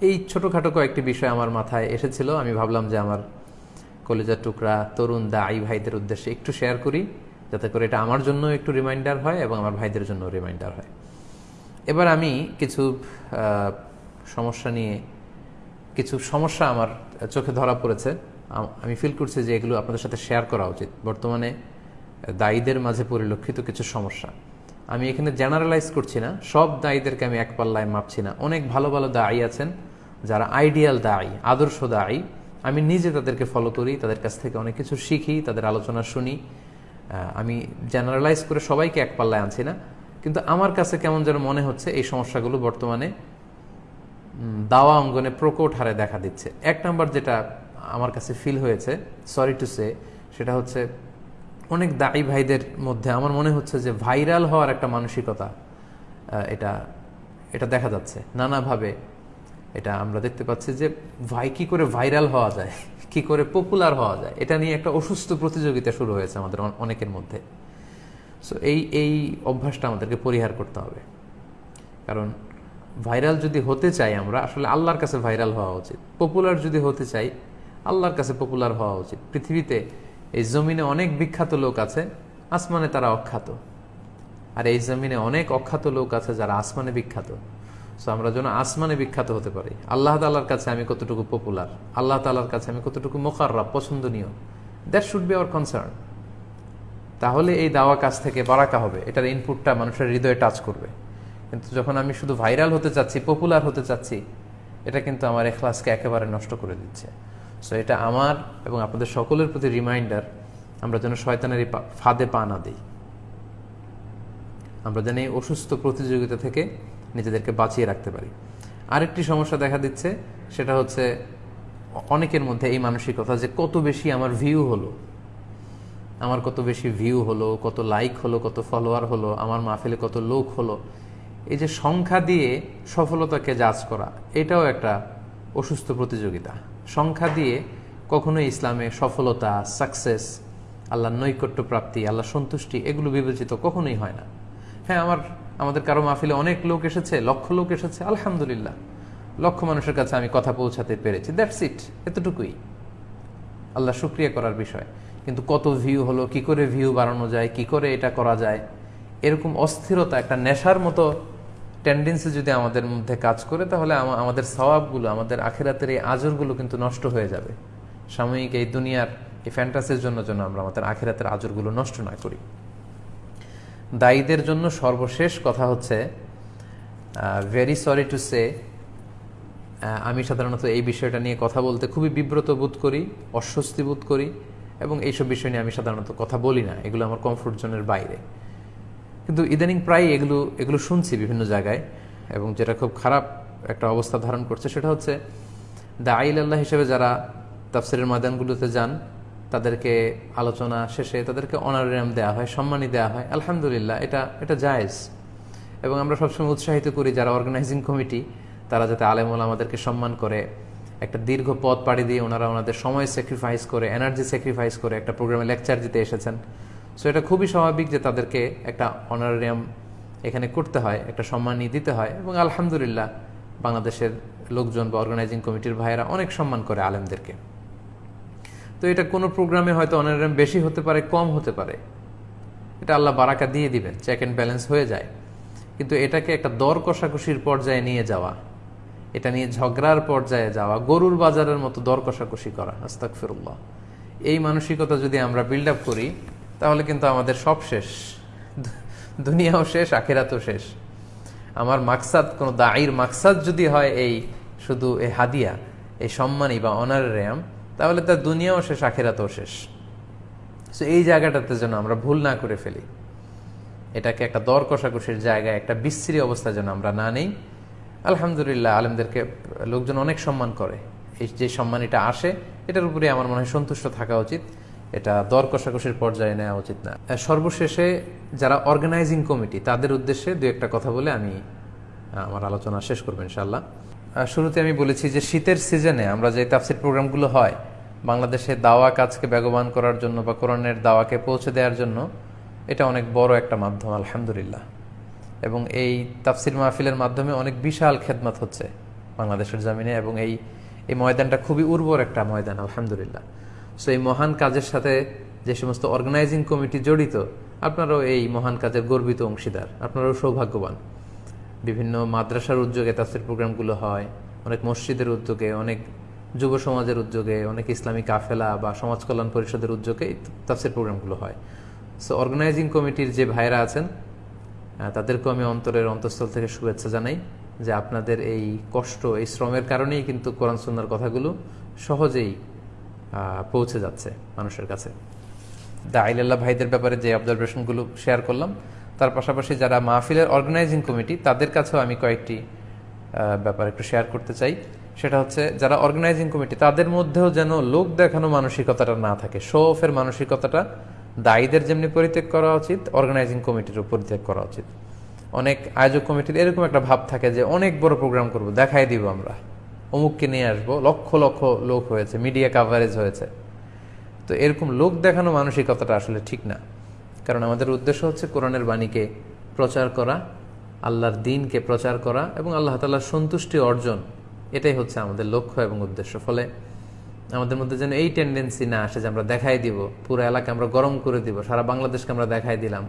এই ছোটোখাটো কয়েকটি বিষয় আমার মাথায় এসেছিল। আমি ভাবলাম যে আমার কলেজার টুকরা তরুণ দায়ী ভাইদের উদ্দেশ্যে একটু শেয়ার করি। যাতে করে এটা আমার জন্য একটু রিমাইন্ডার হয় এবং আমার ভাইদের জন্য রিমাইন্ডার হয়। এবার আমি কিছু সমস্যা নিয়ে, কিছু সমস্যা আমার চোখে ধরা পড়েছে। আমি ফিল করছি যে এগুলো আপনাদের সাথে শেয়ার করা উচিত। বর্তমানে দায়ীদের মাঝে পরিলক্ষিত কিছু সমস্যা। আমি এখানে জেনারেলাইজ করছি না। সব দায়ীদেরকে আমি এক পাল্লায় মাপছি না। অনেক ভালো ভালো দায়ী আছেন যারা আইডিয়াল দায়ী, আদর্শ দায়ী। আমি নিজে তাদেরকে ফলো করি, তাদের কাছ থেকে অনেক কিছু শিখি, তাদের আলোচনা শুনি। আমি জেনারেলাইজ করে সবাইকে এক পাল্লায় আনছি না, কিন্তু আমার কাছে কেমন যেন মনে হচ্ছে এই সমস্যাগুলো বর্তমানে দাওয়া অঙ্গনে প্রকট হারে দেখা দিচ্ছে। এক নম্বর যেটা আমার কাছে ফিল হয়েছে সরি টু সে সেটা হচ্ছে অনেক দায়ী ভাইদের মধ্যে আমার মনে হচ্ছে যে ভাইরাল হওয়ার একটা মানসিকতা এটা এটা দেখা যাচ্ছে। নানাভাবে এটা আমরা দেখতে পাচ্ছি যে ভাই কি করে ভাইরাল হওয়া যায়। কি করে পপুলার হওয়া যায়? এটা নিয়ে একটা অসুস্থ প্রতিযোগিতা শুরু হয়েছে আমাদের অনেকের মধ্যে। সো এই এই অভ্যাসটা আমাদেরকে পরিহার করতে হবে। কারণ ভাইরাল যদি হতে চাই আমরা, আসলে আল্লাহর কাছে ভাইরাল হওয়া উচিত। পপুলার যদি হতে চাই, আল্লাহর কাছে পপুলার হওয়া উচিত। পৃথিবীতে এই জমিনে অনেক বিখ্যাত লোক আছে, আসমানে তারা অখ্যাত। আর এই জমিনে অনেক অখ্যাত লোক আছে যারা আসমানে বিখ্যাত। সো আমরা যেন আসমানে বিখ্যাত হতে পারি। আল্লাহ তালার কাছে আমি কতটুকু পপুলার আল্লাহ তালার কাছে আমি কতটুকু মোকাররা পছন্দনীয়? That should be our concern তাহলে এই দাওয়া কাজ থেকে বারাকা হবে। এটার ইনপুটটা মানুষের হৃদয়ে টাচ করবে। কিন্তু যখন আমি শুধু ভাইরাল হতে চাচ্ছি পপুলার হতে চাচ্ছি, এটা কিন্তু আমার এখলাসকে একেবারে নষ্ট করে দিচ্ছে। সো এটা আমার এবং আপনাদের সকলের প্রতি রিমাইন্ডার আমরা যেন শয়তানের ফাঁদে পা না দিই। আমরা যেন এই অসুস্থ প্রতিযোগিতা থেকে নিজেদেরকে বাঁচিয়ে রাখতে পারি। আরেকটি সমস্যা দেখা দিচ্ছে, সেটা হচ্ছে অনেকের মধ্যে এই মানসিকতা যে কত বেশি আমার ভিউ হলো, আমার কত বেশি ভিউ হলো, কত লাইক হলো, কত ফলোয়ার হলো, আমার মাহফিলে কত লোক হলো, এই যে সংখ্যা দিয়ে সফলতাকে জাজ করা, এটাও একটা অসুস্থ প্রতিযোগিতা। সংখ্যা দিয়ে কখনোই ইসলামে সফলতা সাকসেস আল্লাহ নৈকট্য প্রাপ্তি আল্লাহ সন্তুষ্টি, এগুলো বিবেচিত কখনোই হয় না। হ্যাঁ আমার আমাদের কারও মাহফিলে অনেক লোক এসেছে, লক্ষ লোক এসেছে, আলহামদুলিল্লাহ। লক্ষ মানুষের কাছে আমি কথা পৌঁছাতে পেরেছি। দ্যাটস ইট এতটুকুই। আল্লাহ শুক্রিয়া করার বিষয়। কিন্তু কত ভিউ হলো, কি করে ভিউ বাড়ানো যায়, কি করে এটা করা যায়? এরকম অস্থিরতা, একটা নেশার মতো টেন্ডেন্সি যদি আমাদের মধ্যে কাজ করে, তাহলে আমাদের স্বভাবগুলো আমাদের আখেরাতের এই আজরগুলো কিন্তু নষ্ট হয়ে যাবে। সাময়িক এই দুনিয়ার এই ফ্যান্টাসির জন্য যেন আমরা আমাদের আখেরাতের আজরগুলো নষ্ট না করি। দায়ীদের জন্য সর্বশেষ কথা হচ্ছে ভেরি সরি টু সে আমি সাধারণত এই বিষয়টা নিয়ে কথা বলতে খুবই বিব্রত বোধ করি, অস্বস্তি বোধ করি, এবং এইসব বিষয় নিয়ে আমি সাধারণত কথা বলি না। এগুলো আমার কমফোর্ট জোনের বাইরে। কিন্তু ইদানিং প্রায় এগুলো এগুলো শুনছি বিভিন্ন জায়গায়, এবং যেটা খুব খারাপ একটা অবস্থা ধারণ করছে সেটা হচ্ছে, দা আইল আল্লাহ হিসেবে যারা তাফসিরের ময়দানগুলোতে যান তাদেরকে আলোচনা শেষে তাদেরকে অনারিয়াম দেওয়া হয় সম্মানই দেওয়া হয়। আলহামদুলিল্লাহ, এটা এটা জায়েজ। এবং আমরা সবসময় উৎসাহিত করি যারা অর্গানাইজিং কমিটি তারা যাতে আলেমুল আমাদেরকে সম্মান করে, একটা দীর্ঘ পথ পাড়ি দিয়ে ওনারা ওনাদের সময় স্যাক্রিফাইস করে এনার্জি স্যাক্রিফাইস করে একটা প্রোগ্রামে লেকচার দিতে এসেছেন। সো এটা খুবই স্বাভাবিক যে তাদেরকে একটা অনারিয়াম এখানে করতে হয়, একটা সম্মানই দিতে হয়। এবং আলহামদুলিল্লাহ, বাংলাদেশের লোকজন বা অর্গানাইজিং কমিটির ভাইয়েরা অনেক সম্মান করে আলেমদেরকে। তো এটা কোনো প্রোগ্রামে হয়তো অনারাম বেশি হতে পারে, কম হতে পারে। এটা আল্লাহ বারাকা দিয়ে দিবেন চেক অ্যান্ড ব্যালেন্স হয়ে যায়। কিন্তু এটাকে একটা দর কষাকষির পর্যায়ে নিয়ে যাওয়া, এটা নিয়ে ঝগড়ার পর্যায়ে যাওয়া, গরুর বাজারের মতো দর কষাকষি করা আস্তাক ফিরুল্লাহ এই মানসিকতা যদি আমরা বিল্ড আপ করি, তাহলে কিন্তু আমাদের সব শেষ। দুনিয়াও শেষ, আখেরাতও শেষ। আমার মাকসাদ, কোনো দায়ের মাকসাদ যদি হয় এই শুধু এই হাদিয়া, এই সম্মানী বা অনারেরিয়াম তাহলে তার দুনিয়াও শেষ, আখেরাতও শেষ। সো এই জায়গাটাতে যেন আমরা ভুল না করে ফেলি, এটাকে একটা দর কষাকষির জায়গায়, একটা বিশ্রী অবস্থা যেন আমরা না নেই। আলহামদুলিল্লাহ, আলেমদেরকে লোকজন অনেক সম্মান করে। এই যে সম্মান এটা আসে, এটার উপরে আমার মনে হয় সন্তুষ্ট থাকা উচিত। এটা দর কষাকষির পর্যায়ে নেওয়া উচিত না। সর্বশেষে যারা অর্গানাইজিং কমিটি তাদের উদ্দেশ্যে দু একটা কথা বলে আমি আমার আলোচনা শেষ করব ইনশাল্লাহ শুরুতে আমি বলেছি যে শীতের সিজনে আমরা যে তাফসির প্রোগ্রামগুলো হয় বাংলাদেশে দাওয়া কাজকে বেগবান করার জন্য বা কোরআনের দাওয়াকে পৌঁছে দেওয়ার জন্য এটা অনেক বড় একটা মাধ্যম, আলহামদুলিল্লাহ। এবং এই তাফসির মাহফিলের মাধ্যমে অনেক বিশাল খেদমত হচ্ছে বাংলাদেশের জমিনে এবং এই এই ময়দানটা খুবই উর্বর একটা ময়দান, আলহামদুলিল্লাহ। সো এই মহান কাজের সাথে যে সমস্ত অর্গানাইজিং কমিটি জড়িত, আপনারাও এই মহান কাজের গর্বিত অংশীদার, আপনারাও সৌভাগ্যবান। বিভিন্ন মাদ্রাসার উদ্যোগে তাফসির প্রোগ্রামগুলো হয়, অনেক মসজিদের উদ্যোগে, অনেক যুব সমাজের উদ্যোগে, অনেক ইসলামী কাফেলা বা সমাজ কল্যাণ পরিষদের উদ্যোগে তাফসির প্রোগ্রামগুলো হয়। সো অর্গানাইজিং কমিটির যে ভাইরা আছেন তাদেরকেও আমি অন্তরের অন্তঃস্থল থেকে শুভেচ্ছা জানাই যে আপনাদের এই কষ্ট, এই শ্রমের কারণেই কিন্তু কোরআন সুন্নার কথাগুলো সহজেই পৌঁছে যাচ্ছে মানুষের কাছে। দা আইলাল্লাহ ভাইদের ব্যাপারে যে অবজারভেশনগুলো শেয়ার করলাম, তার পাশাপাশি যারা মাহফিলের অর্গানাইজিং কমিটি তাদের কাছেও আমি কয়েকটি ব্যাপার একটু শেয়ার করতে চাই। সেটা হচ্ছে যারা অর্গানাইজিং কমিটি তাদের মধ্যেও যেন লোক দেখানো মানসিকতাটা না থাকে। শো অফের মানসিকতাটা দায়ীদের যেমনি পরিত্যাগ করা উচিত অর্গানাইজিং কমিটিরও পরিত্যাগ করা উচিত। অনেক আয়োজক কমিটির এরকম একটা ভাব থাকে যে, অনেক বড় প্রোগ্রাম করব, দেখাই দিব আমরা। অমুককে নিয়ে আসব, লক্ষ লক্ষ লোক হয়েছে মিডিয়া কাভারেজ হয়েছে। তো এরকম লোক দেখানো মানসিকতাটা আসলে ঠিক না। কারণ আমাদের উদ্দেশ্য হচ্ছে কোরআনের বাণীকে প্রচার করা, আল্লাহর দিনকে প্রচার করা এবং আল্লাহ তাল্লাহর সন্তুষ্টি অর্জন এটাই হচ্ছে আমাদের লক্ষ্য এবং উদ্দেশ্য। ফলে আমাদের মধ্যে যেন এই টেন্ডেন্সি না আসে যে আমরা দেখাই দিব, পুরো এলাকা আমরা গরম করে দিব, সারা বাংলাদেশকে আমরা দেখাই দিলাম।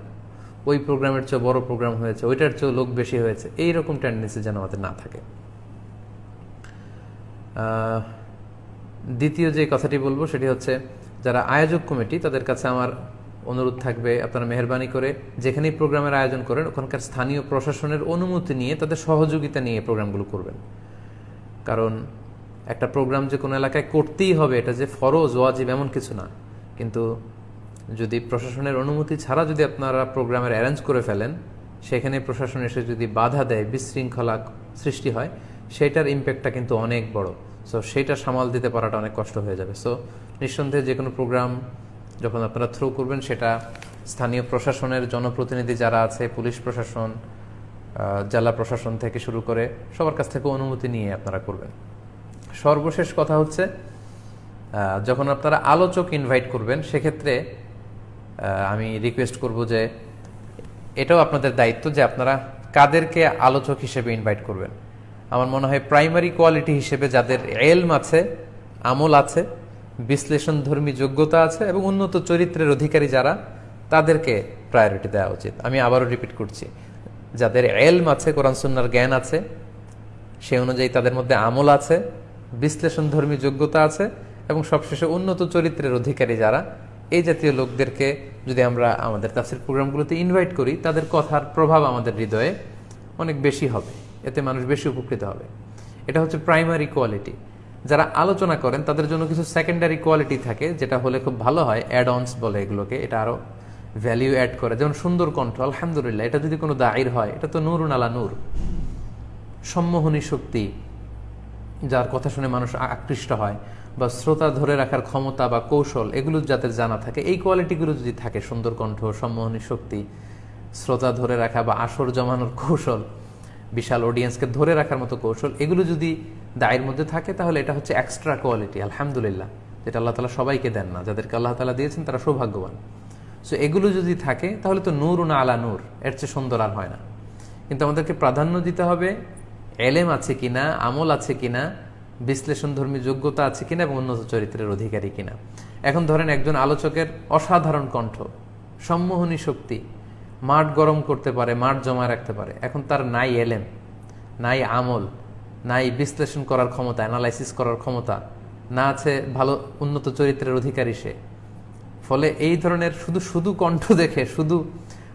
ওই প্রোগ্রামের চেয়ে বড় প্রোগ্রাম হয়েছে, ওইটার চেয়েও লোক বেশি হয়েছে। এই রকম টেন্ডেন্সি যেন আমাদের না থাকে। দ্বিতীয় যে কথাটি বলব সেটি হচ্ছে, যারা আয়োজক কমিটি, তাদের কাছে আমার অনুরোধ থাকবে, আপনারা মেহরবানি করে যেখানেই প্রোগ্রামের আয়োজন করেন, ওখানকার স্থানীয় প্রশাসনের অনুমতি নিয়ে তাদের সহযোগিতা নিয়ে প্রোগ্রামগুলো করবেন। কারণ একটা প্রোগ্রাম যে কোনো এলাকায় করতেই হবে, এটা যে ফরজ, ওয়াজিব এমন কিছু না। কিন্তু যদি প্রশাসনের অনুমতি ছাড়া যদি আপনারা প্রোগ্রামের অ্যারেঞ্জ করে ফেলেন, সেখানে প্রশাসন এসে যদি বাধা দেয়, বিশৃঙ্খলা সৃষ্টি হয়, সেটার ইম্প্যাক্টটা কিন্তু অনেক বড়। সো সেটা সামাল দিতে পারাটা অনেক কষ্ট হয়ে যাবে। সো নিঃসন্দেহে যে কোনো প্রোগ্রাম যখন আপনারা থ্রু করবেন, সেটা স্থানীয় প্রশাসনের জনপ্রতিনিধি যারা আছে, পুলিশ প্রশাসন জেলা প্রশাসন থেকে শুরু করে সবার কাছ থেকে অনুমতি নিয়ে আপনারা করবেন। সর্বশেষ কথা হচ্ছে যখন আপনারা আলোচক ইনভাইট করবেন, সেক্ষেত্রে আমি রিকোয়েস্ট করব যে এটাও আপনাদের দায়িত্ব যে আপনারা কাদেরকে আলোচক হিসেবে ইনভাইট করবেন। আমার মনে হয় প্রাইমারি কোয়ালিটি হিসেবে যাদের এলম আছে, আমল আছে বিশ্লেষণ ধর্মী যোগ্যতা আছে এবং উন্নত চরিত্রের অধিকারী যারা, তাদেরকে প্রায়োরিটি দেওয়া উচিত। আমি আবারও রিপিট করছি যাদের এলম আছে, কোরআন, সুন্নার জ্ঞান আছে সে অনুযায়ী তাদের মধ্যে আমল আছে বিশ্লেষণ ধর্মী যোগ্যতা আছে এবং সবশেষে উন্নত চরিত্রের অধিকারী যারা। এই জাতীয় লোকদেরকে যদি আমরা আমাদের তাফসির প্রোগ্রামগুলোতে ইনভাইট করি, তাদের কথার প্রভাব আমাদের হৃদয়ে অনেক বেশি হবে। এতে মানুষ বেশি উপকৃত হবে। এটা হচ্ছে প্রাইমারি কোয়ালিটি যারা আলোচনা করেন, তাদের জন্য কিছু সেকেন্ডারি কোয়ালিটি থাকে, যেটা হলে খুব ভালো হয় অ্যাড অনস বলে এগুলোকে। এটা আরও ভ্যালিউ অ্যাড করে। যেমন সুন্দর কণ্ঠ, আলহামদুলিল্লাহ, এটা যদি কোনো দায়ের হয়, এটা তো নূর নালা নূর। সম্মোহনী শক্তি, যার কথা শুনে মানুষ আকৃষ্ট হয়, বা শ্রোতা ধরে রাখার ক্ষমতা বা কৌশল, এগুলো যাদের জানা থাকে, এই কোয়ালিটিগুলো যদি থাকে, সুন্দর কণ্ঠ, সম্মোহনী শক্তি, শ্রোতা ধরে রাখা বা আসর জমানোর কৌশল, বিশাল অডিয়েন্সকে ধরে রাখার মতো কৌশল, এগুলো যদি দায়ের মধ্যে থাকে, তাহলে এটা হচ্ছে এক্সট্রা কোয়ালিটি আলহামদুলিল্লাহ, যেটা আল্লাহ তালা সবাইকে দেন না, যাদেরকে আল্লাহ তালা দিয়েছেন, তারা সৌভাগ্যবান। সো এগুলো যদি থাকে, তাহলে তো নূর না আলা নূর, এর চেয়ে সুন্দর আর হয় না। কিন্তু আমাদেরকে প্রাধান্য দিতে হবে, এলেম আছে কিনা, আমল আছে কিনা বিশ্লেষণ ধর্মী যোগ্যতা আছে কিনা এবং উন্নত চরিত্রের অধিকারী কিনা। এখন ধরেন একজন আলোচকের অসাধারণ কণ্ঠ, সম্মোহনী শক্তি, মাঠ গরম করতে পারে, মাঠ জমা রাখতে পারে। এখন তার নাই এলেম, নাই আমল, নাই বিশ্লেষণ করার ক্ষমতা অ্যানালাইসিস করার ক্ষমতা, না আছে ভালো উন্নত চরিত্রের অধিকারী সে। ফলে এই ধরনের শুধু শুধু কণ্ঠ দেখে, শুধু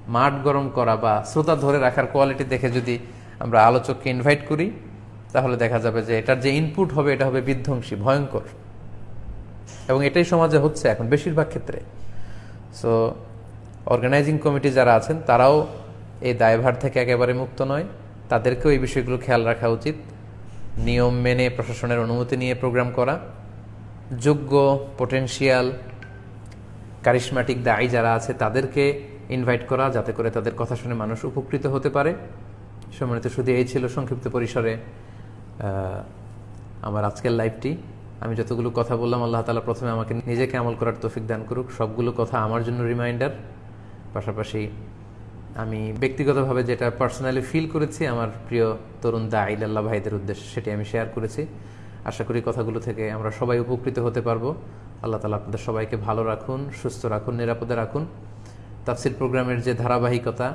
মাঠ গরম করা বা শ্রোতা ধরে রাখার কোয়ালিটি দেখে যদি আমরা আলোচককে ইনভাইট করি, তাহলে দেখা যাবে যে এটার যে ইনপুট হবে, এটা হবে বিধ্বংসী, ভয়ঙ্কর। এবং এটাই সমাজে হচ্ছে এখন বেশিরভাগ ক্ষেত্রে। সো অর্গানাইজিং কমিটি যারা আছেন, তারাও এই দায়ভার থেকে একেবারে মুক্ত নয়। তাদেরকেও এই বিষয়গুলো খেয়াল রাখা উচিত। নিয়ম মেনে, প্রশাসনের অনুমতি নিয়ে প্রোগ্রাম করা। যোগ্য পটেনশিয়াল কারিশমাটিক দায়ী যারা আছে তাদেরকে ইনভাইট করা যাতে করে তাদের কথা শুনে মানুষ উপকৃত হতে পারে। সম্মানিত শুধু এই ছিল সংক্ষিপ্ত পরিসরে আমার আজকের লাইভটি আমি যতগুলো কথা বললাম, আল্লাহ তালা প্রথমে আমাকে নিজেকে আমল করার তৌফিক দান করুক। সবগুলো কথা আমার জন্য রিমাইন্ডার পাশাপাশি আমি ব্যক্তিগতভাবে যেটা পার্সোনালি ফিল করেছি, আমার প্রিয় তরুণ দাঈল আল্লাহ ভাইদের উদ্দেশ্যে সেটি আমি শেয়ার করেছি। আশা করি কথাগুলো থেকে আমরা সবাই উপকৃত হতে পারব। আল্লাহ তালা আপনাদের সবাইকে ভালো রাখুন, সুস্থ রাখুন, নিরাপদে রাখুন। তাফসির প্রোগ্রামের যে ধারাবাহিকতা,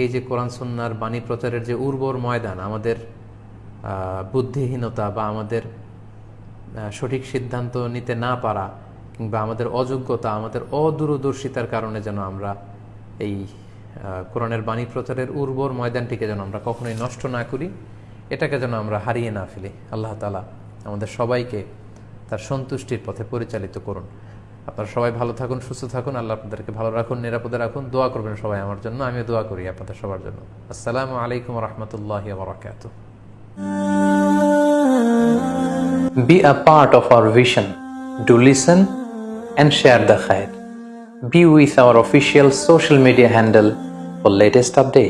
এই যে কোরআন সন্ন্যার বাণী প্রচারের যে উর্বর ময়দান, আমাদের বুদ্ধিহীনতা বা আমাদের সঠিক সিদ্ধান্ত নিতে না পারা কিংবা আমাদের অযোগ্যতা, আমাদের অদূরদর্শিতার কারণে যেন আমরা এই কোরআনের বাণী প্রচারের উর্বর ময়দানটিকে যেন আমরা কখনোই নষ্ট না করি, এটাকে যেন আমরা হারিয়ে না ফেলি। আল্লাহ তালা আমাদের সবাইকে তার সন্তুষ্টির পথে পরিচালিত করুন আপনারা সবাই ভালো থাকুন, সুস্থ থাকুন, আল্লাহ আপনাদেরকে ভালো রাখুন, নিরাপদে রাখুন দোয়া করবেন সবাই আমার জন্য, আমিও দোয়া করি আপনাদের সবার জন্য আসসালামু আলাইকুম রহমতুল্লাহ বারাকাতুহ Be a part of our vision. Do listen and share the khair. Be with our official social media handle for latest update.